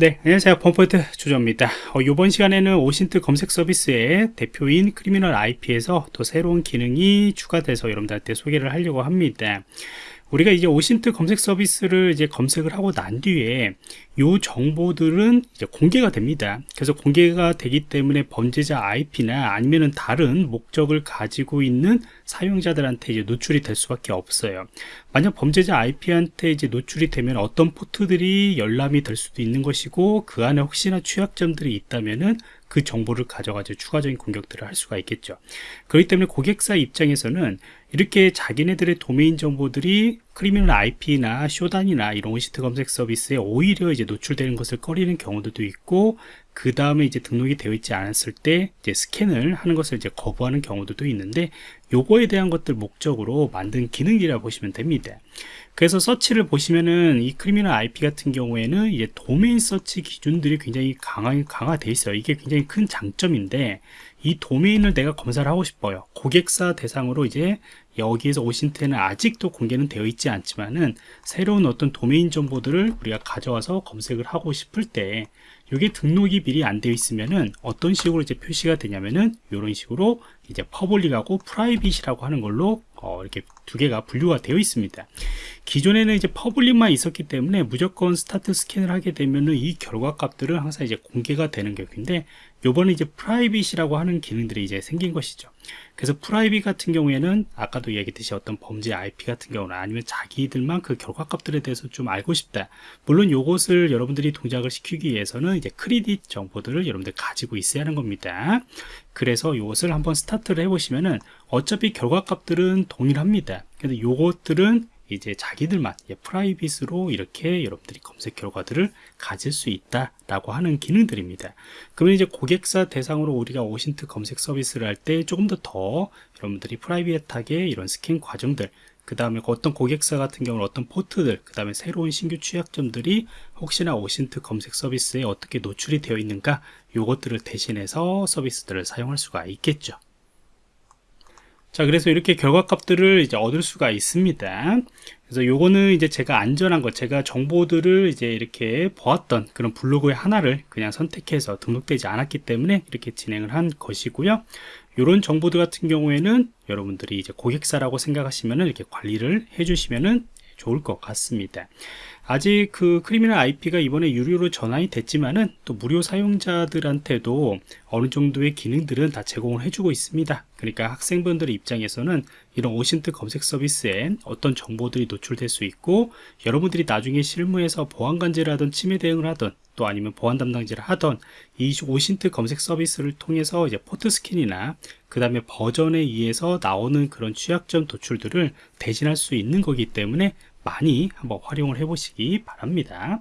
네, 안녕하세요. 펌포인트 조정입니다. 어, 이번 시간에는 OSINT 검색 서비스의 대표인 Criminal IP에서 또 새로운 기능이 추가돼서 여러분들한테 소개를 하려고 합니다. 우리가 이제 OSINT 검색 서비스를 이제 검색을 하고 난 뒤에 이 정보들은 이제 공개가 됩니다. 그래서 공개가 되기 때문에 범죄자 IP나 아니면은 다른 목적을 가지고 있는 사용자들한테 이제 노출이 될 수밖에 없어요. 만약 범죄자 IP한테 이제 노출이 되면 어떤 포트들이 열람이 될 수도 있는 것이고 그 안에 혹시나 취약점들이 있다면은 그 정보를 가져가지고 추가적인 공격들을 할 수가 있겠죠. 그렇기 때문에 고객사 입장에서는 이렇게 자기네들의 도메인 정보들이 Criminal IP나 Shodan이나 이런 OSINT 검색 서비스에 오히려 이제 노출되는 것을 꺼리는 경우들도 있고 그 다음에 이제 등록이 되어 있지 않았을 때 이제 스캔을 하는 것을 이제 거부하는 경우들도 있는데 요거에 대한 것들 목적으로 만든 기능이라 보시면 됩니다. 그래서 서치를 보시면은 이 Criminal IP 같은 경우에는 이제 도메인 서치 기준들이 굉장히 강하, 강화되어 있어요. 이게 굉장히 큰 장점인데 이 도메인을 내가 검사를 하고 싶어요. 고객사 대상으로 이제 여기에서 OSINT는 아직도 공개는 되어 있지 않지만은 새로운 어떤 도메인 정보들을 우리가 가져와서 검색을 하고 싶을 때 이게 등록이 미리 안 되어 있으면은 어떤 식으로 이제 표시가 되냐면은 이런 식으로 이제 public하고 private이라고 하는 걸로 어, 이렇게 두 개가 분류가 되어 있습니다. 기존에는 이제 public만 있었기 때문에 무조건 start scan을 하게 되면은 이 결과 값들은 항상 이제 공개가 되는 격인데 요번에 이제 private이라고 하는 기능들이 이제 생긴 것이죠. 그래서 private 같은 경우에는 아까도 얘기했듯이 어떤 범죄 IP 같은 경우는 아니면 자기들만 그 결과값들에 대해서 좀 알고 싶다. 물론 요것을 여러분들이 동작을 시키기 위해서는 이제 크리딧 정보들을 여러분들 가지고 있어야 하는 겁니다. 그래서 이것을 한번 스타트를 해보시면은 어차피 결과값들은 동일합니다. 근데 요것들은 이제 자기들만 private으로 이렇게 여러분들이 검색 결과들을 가질 수 있다라고 하는 기능들입니다. 그러면 이제 고객사 대상으로 우리가 OSINT 검색 서비스를 할 때 조금 더 더 여러분들이 private하게 이런 스캔 과정들 그 다음에 어떤 고객사 같은 경우는 어떤 포트들 그 다음에 새로운 신규 취약점들이 혹시나 OSINT 검색 서비스에 어떻게 노출이 되어 있는가 요것들을 대신해서 서비스들을 사용할 수가 있겠죠 자 그래서 이렇게 결과값들을 이제 얻을 수가 있습니다 그래서 요거는 이제 제가 안전한 것 제가 정보들을 이제 이렇게 보았던 그런 블로그의 하나를 그냥 선택해서 등록되지 않았기 때문에 이렇게 진행을 한 것이고요 이런 정보들 같은 경우에는 여러분들이 이제 고객사라고 생각하시면 이렇게 관리를 해주시면은 좋을 것 같습니다. 아직 그 Criminal IP가 이번에 유료로 전환이 됐지만은 또 무료 사용자들한테도 어느 정도의 기능들은 다 제공을 해주고 있습니다. 그러니까 학생분들 입장에서는 이런 OSINT 검색 서비스에 어떤 정보들이 노출될 수 있고 여러분들이 나중에 실무에서 보안관제를 하던 침해 대응을 하던 또 아니면 보안 담당자를 하던 이 OSINT 검색 서비스를 통해서 이제 port scan이나 그 다음에 버전에 의해서 나오는 그런 취약점 도출들을 대신할 수 있는 거기 때문에 많이 한번 활용을 해 보시기 바랍니다